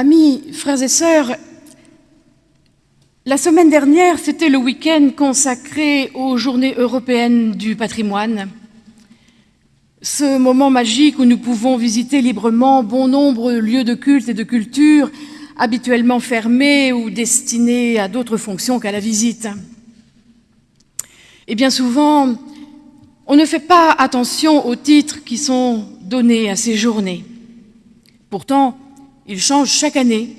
Amis, frères et sœurs, la semaine dernière, c'était le week-end consacré aux Journées européennes du patrimoine. Ce moment magique où nous pouvons visiter librement bon nombre de lieux de culte et de culture habituellement fermés ou destinés à d'autres fonctions qu'à la visite. Et bien souvent, on ne fait pas attention aux titres qui sont donnés à ces journées. Pourtant, ils changent chaque année.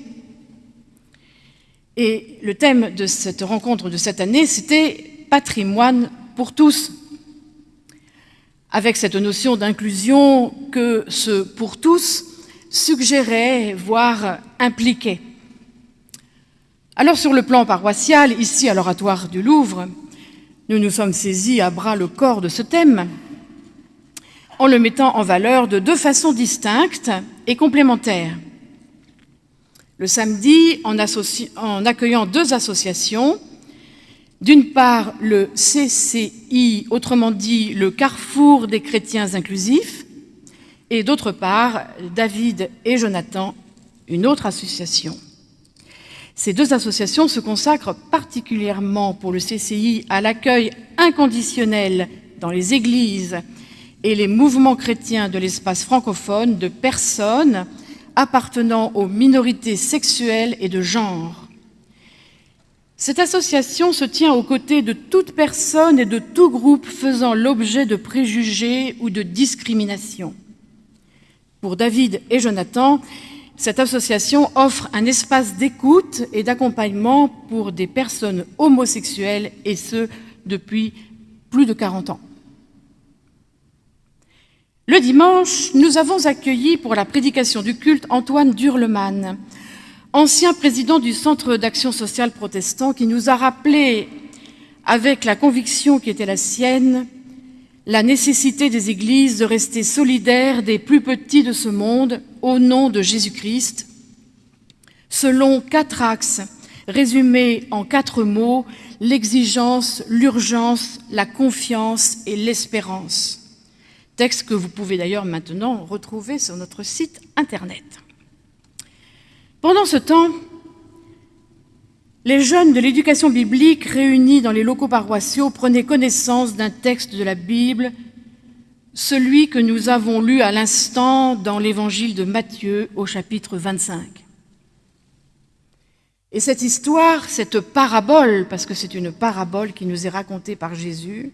Et le thème de cette rencontre de cette année, c'était « Patrimoine pour tous », avec cette notion d'inclusion que ce « pour tous » suggérait, voire impliquait. Alors sur le plan paroissial, ici à l'oratoire du Louvre, nous nous sommes saisis à bras le corps de ce thème, en le mettant en valeur de deux façons distinctes et complémentaires le samedi en, accueillant deux associations. D'une part, le CCI, autrement dit le Carrefour des chrétiens inclusifs, et d'autre part, David et Jonathan, une autre association. Ces deux associations se consacrent particulièrement pour le CCI à l'accueil inconditionnel dans les églises et les mouvements chrétiens de l'espace francophone de personnes appartenant aux minorités sexuelles et de genre. Cette association se tient aux côtés de toute personne et de tout groupe faisant l'objet de préjugés ou de discrimination. Pour David et Jonathan, cette association offre un espace d'écoute et d'accompagnement pour des personnes homosexuelles, et ce, depuis plus de 40 ans. Le dimanche, nous avons accueilli pour la prédication du culte Antoine Durleman, ancien président du Centre d'action sociale protestant, qui nous a rappelé, avec la conviction qui était la sienne, la nécessité des églises de rester solidaires des plus petits de ce monde au nom de Jésus-Christ, selon quatre axes résumés en quatre mots, l'exigence, l'urgence, la confiance et l'espérance texte que vous pouvez d'ailleurs maintenant retrouver sur notre site Internet. Pendant ce temps, les jeunes de l'éducation biblique réunis dans les locaux paroissiaux prenaient connaissance d'un texte de la Bible, celui que nous avons lu à l'instant dans l'évangile de Matthieu au chapitre 25. Et cette histoire, cette parabole, parce que c'est une parabole qui nous est racontée par Jésus,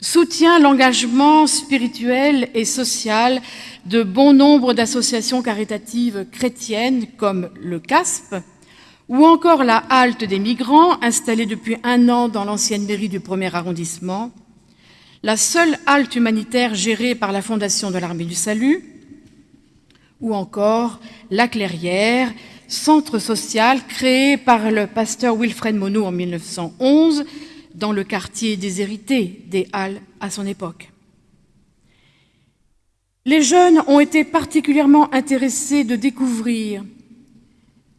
soutient l'engagement spirituel et social de bon nombre d'associations caritatives chrétiennes comme le CASP ou encore la Halte des migrants installée depuis un an dans l'ancienne mairie du premier arrondissement, la seule halte humanitaire gérée par la Fondation de l'Armée du Salut, ou encore La Clairière, centre social créé par le pasteur Wilfred Monod en 1911 dans le quartier déshérité des Halles à son époque. Les jeunes ont été particulièrement intéressés de découvrir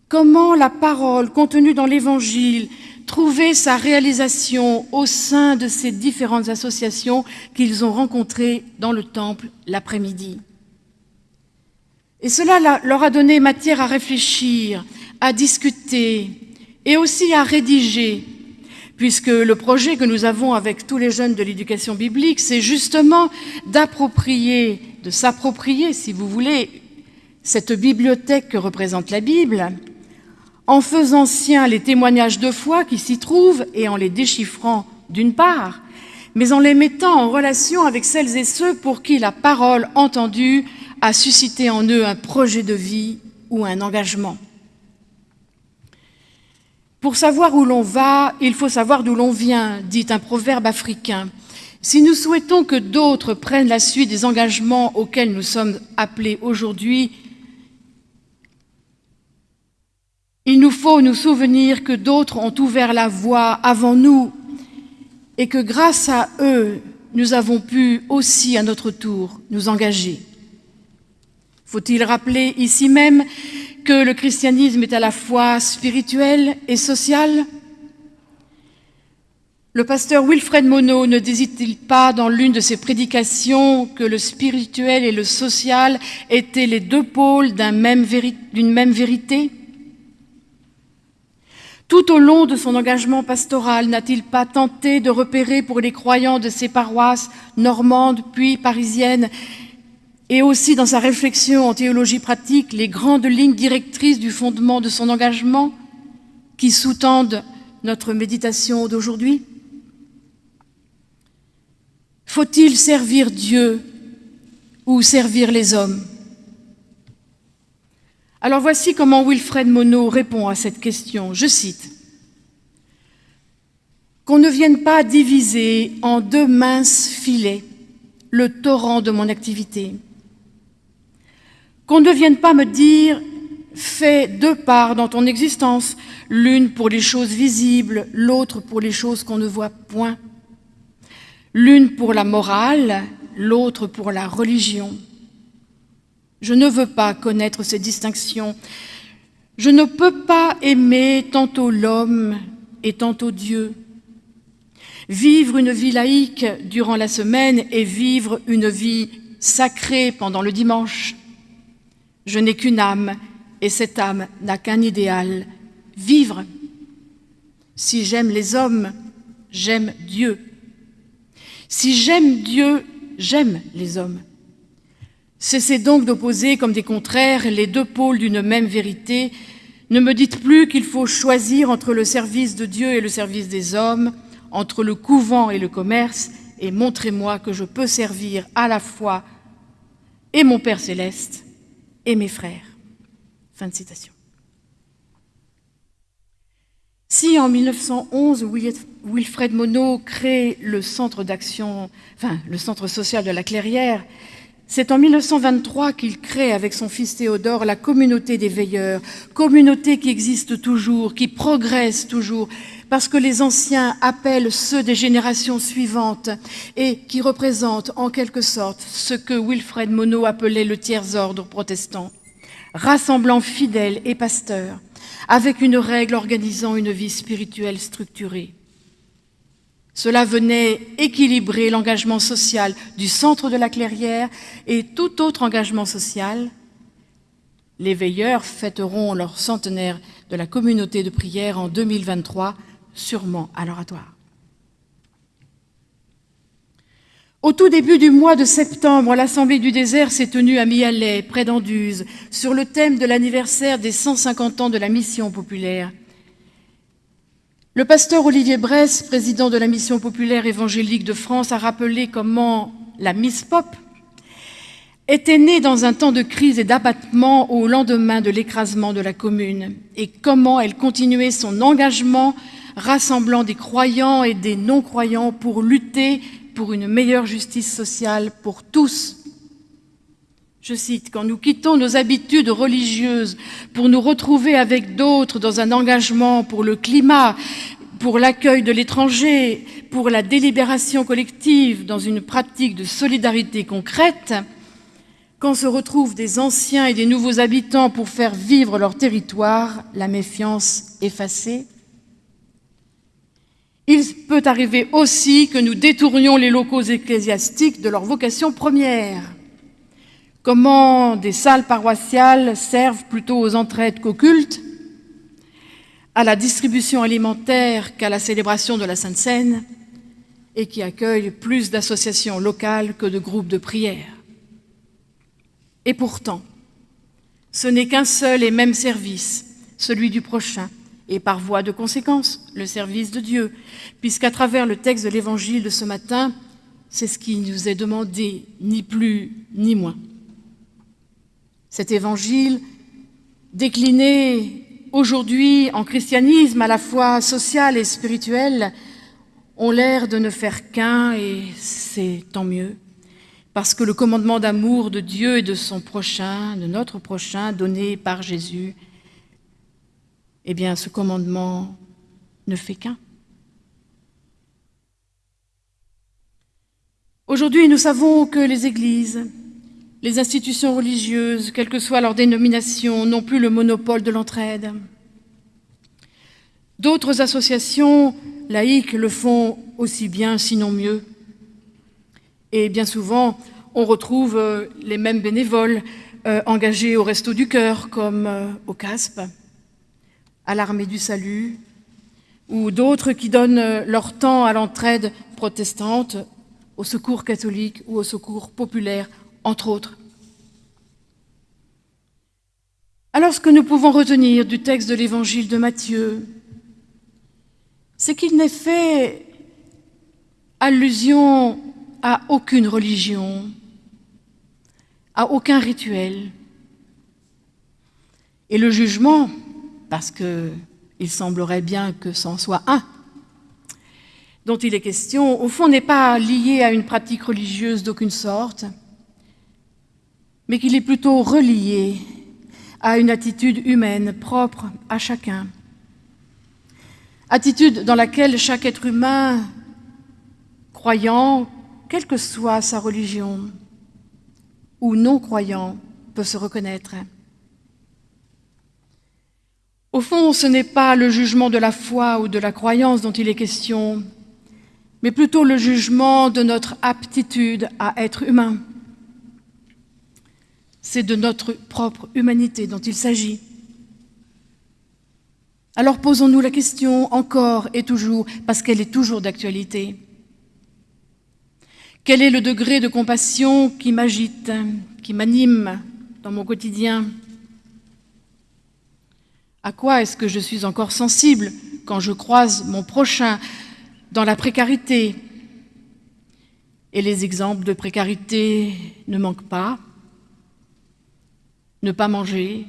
comment la parole contenue dans l'Évangile trouvait sa réalisation au sein de ces différentes associations qu'ils ont rencontrées dans le temple l'après-midi. Et cela leur a donné matière à réfléchir, à discuter et aussi à rédiger puisque le projet que nous avons avec tous les jeunes de l'éducation biblique, c'est justement d'approprier, de s'approprier, si vous voulez, cette bibliothèque que représente la Bible, en faisant sien les témoignages de foi qui s'y trouvent et en les déchiffrant d'une part, mais en les mettant en relation avec celles et ceux pour qui la parole entendue a suscité en eux un projet de vie ou un engagement. Pour savoir où l'on va, il faut savoir d'où l'on vient, dit un proverbe africain. Si nous souhaitons que d'autres prennent la suite des engagements auxquels nous sommes appelés aujourd'hui, il nous faut nous souvenir que d'autres ont ouvert la voie avant nous et que grâce à eux, nous avons pu aussi à notre tour nous engager. Faut-il rappeler ici même que le christianisme est à la fois spirituel et social? Le pasteur Wilfred Monod ne désite-t-il pas dans l'une de ses prédications que le spirituel et le social étaient les deux pôles d'une même vérité? Tout au long de son engagement pastoral, n'a-t-il pas tenté de repérer pour les croyants de ses paroisses normandes puis parisiennes et aussi dans sa réflexion en théologie pratique les grandes lignes directrices du fondement de son engagement qui sous-tendent notre méditation d'aujourd'hui Faut-il servir Dieu ou servir les hommes? Alors voici comment Wilfred Monod répond à cette question. Je cite Qu'on ne vienne pas diviser en deux minces filets le torrent de mon activité. Qu'on ne vienne pas me dire fais deux parts dans ton existence, l'une pour les choses visibles, l'autre pour les choses qu'on ne voit point l'une pour la morale, l'autre pour la religion. Je ne veux pas connaître ces distinctions. Je ne peux pas aimer tantôt l'homme et tantôt Dieu. Vivre une vie laïque durant la semaine et vivre une vie sacrée pendant le dimanche. Je n'ai qu'une âme et cette âme n'a qu'un idéal, vivre. Si j'aime les hommes, j'aime Dieu. Si j'aime Dieu, j'aime les hommes. Cessez donc d'opposer comme des contraires les deux pôles d'une même vérité. Ne me dites plus qu'il faut choisir entre le service de Dieu et le service des hommes, entre le couvent et le commerce, et montrez-moi que je peux servir à la fois et mon Père céleste et mes frères. Fin de citation. Si en 1911, Wilfred Monod crée le centre d'action, enfin le centre social de la Clairière, c'est en 1923 qu'il crée avec son fils Théodore la communauté des veilleurs, communauté qui existe toujours, qui progresse toujours, parce que les anciens appellent ceux des générations suivantes et qui représentent en quelque sorte ce que Wilfred Monod appelait le tiers-ordre protestant, rassemblant fidèles et pasteurs avec une règle organisant une vie spirituelle structurée. Cela venait équilibrer l'engagement social du centre de la clairière et tout autre engagement social. Les veilleurs fêteront leur centenaire de la communauté de prière en 2023, sûrement à l'oratoire. Au tout début du mois de septembre, l'Assemblée du désert s'est tenue à Mialet, près d'Anduze, sur le thème de l'anniversaire des 150 ans de la mission populaire. Le pasteur Olivier Bresse, président de la mission populaire évangélique de France, a rappelé comment la Miss Pop était née dans un temps de crise et d'abattement au lendemain de l'écrasement de la commune, et comment elle continuait son engagement rassemblant des croyants et des non-croyants pour lutter pour une meilleure justice sociale pour tous. Je cite, quand nous quittons nos habitudes religieuses pour nous retrouver avec d'autres dans un engagement pour le climat, pour l'accueil de l'étranger, pour la délibération collective, dans une pratique de solidarité concrète, quand se retrouvent des anciens et des nouveaux habitants pour faire vivre leur territoire, la méfiance effacée, il peut arriver aussi que nous détournions les locaux ecclésiastiques de leur vocation première. Comment des salles paroissiales servent plutôt aux entraides qu'au culte, à la distribution alimentaire qu'à la célébration de la Sainte Seine, et qui accueillent plus d'associations locales que de groupes de prière. Et pourtant, ce n'est qu'un seul et même service, celui du prochain, et par voie de conséquence, le service de Dieu, puisqu'à travers le texte de l'Évangile de ce matin, c'est ce qui nous est demandé, ni plus ni moins. Cet Évangile, décliné aujourd'hui en christianisme à la fois social et spirituel, ont l'air de ne faire qu'un, et c'est tant mieux, parce que le commandement d'amour de Dieu et de son prochain, de notre prochain, donné par Jésus, eh bien ce commandement ne fait qu'un. Aujourd'hui, nous savons que les églises, les institutions religieuses, quelle que soit leur dénomination, n'ont plus le monopole de l'entraide. D'autres associations laïques le font aussi bien, sinon mieux. Et bien souvent, on retrouve euh, les mêmes bénévoles euh, engagés au Resto du Cœur, comme euh, au CASP, à l'Armée du Salut, ou d'autres qui donnent leur temps à l'entraide protestante, au secours catholique ou au secours populaire, entre autres. Alors ce que nous pouvons retenir du texte de l'évangile de Matthieu, c'est qu'il n'est fait allusion à aucune religion, à aucun rituel. Et le jugement, parce qu'il semblerait bien que c'en soit un, dont il est question, au fond n'est pas lié à une pratique religieuse d'aucune sorte, mais qu'il est plutôt relié à une attitude humaine propre à chacun. Attitude dans laquelle chaque être humain, croyant, quelle que soit sa religion, ou non-croyant, peut se reconnaître. Au fond, ce n'est pas le jugement de la foi ou de la croyance dont il est question, mais plutôt le jugement de notre aptitude à être humain. C'est de notre propre humanité dont il s'agit. Alors posons-nous la question encore et toujours, parce qu'elle est toujours d'actualité. Quel est le degré de compassion qui m'agite, qui m'anime dans mon quotidien? À quoi est-ce que je suis encore sensible quand je croise mon prochain dans la précarité? Et les exemples de précarité ne manquent pas. Ne pas manger,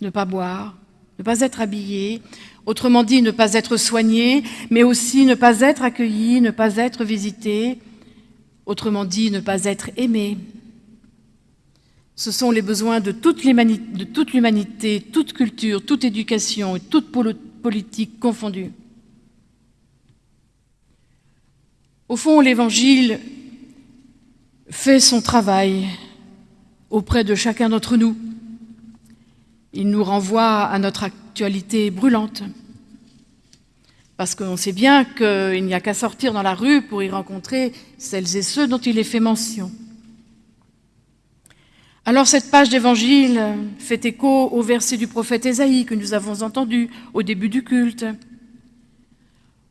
ne pas boire, ne pas être habillé, autrement dit ne pas être soigné, mais aussi ne pas être accueilli, ne pas être visité, autrement dit ne pas être aimé. Ce sont les besoins de toute l'humanité, toute culture, toute éducation et toute politique confondue. Au fond, l'Évangile fait son travail auprès de chacun d'entre nous. Il nous renvoie à notre actualité brûlante. Parce qu'on sait bien qu'il n'y a qu'à sortir dans la rue pour y rencontrer celles et ceux dont il est fait mention. Alors cette page d'évangile fait écho au verset du prophète Ésaïe que nous avons entendu au début du culte,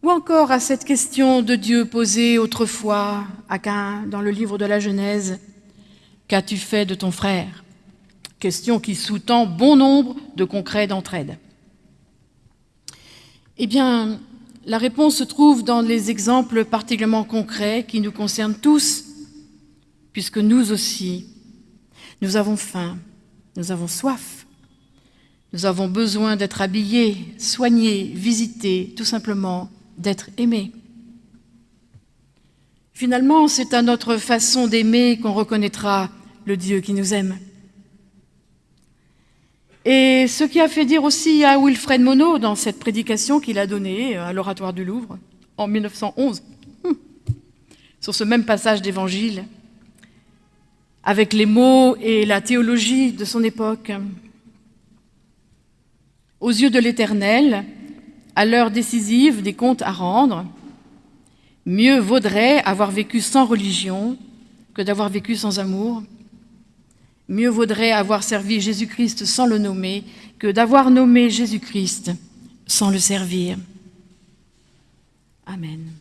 ou encore à cette question de Dieu posée autrefois à Cain dans le livre de la Genèse, Qu'as-tu fait de ton frère? Question qui sous-tend bon nombre de concrets d'entraide. Eh bien, la réponse se trouve dans les exemples particulièrement concrets qui nous concernent tous, puisque nous aussi, nous avons faim, nous avons soif, nous avons besoin d'être habillés, soignés, visités, tout simplement d'être aimés. Finalement, c'est à notre façon d'aimer qu'on reconnaîtra le Dieu qui nous aime. Et ce qui a fait dire aussi à Wilfred Monod dans cette prédication qu'il a donnée à l'Oratoire du Louvre en 1911, hum, sur ce même passage d'évangile, avec les mots et la théologie de son époque. Aux yeux de l'Éternel, à l'heure décisive des comptes à rendre, mieux vaudrait avoir vécu sans religion que d'avoir vécu sans amour. Mieux vaudrait avoir servi Jésus-Christ sans le nommer que d'avoir nommé Jésus-Christ sans le servir. Amen.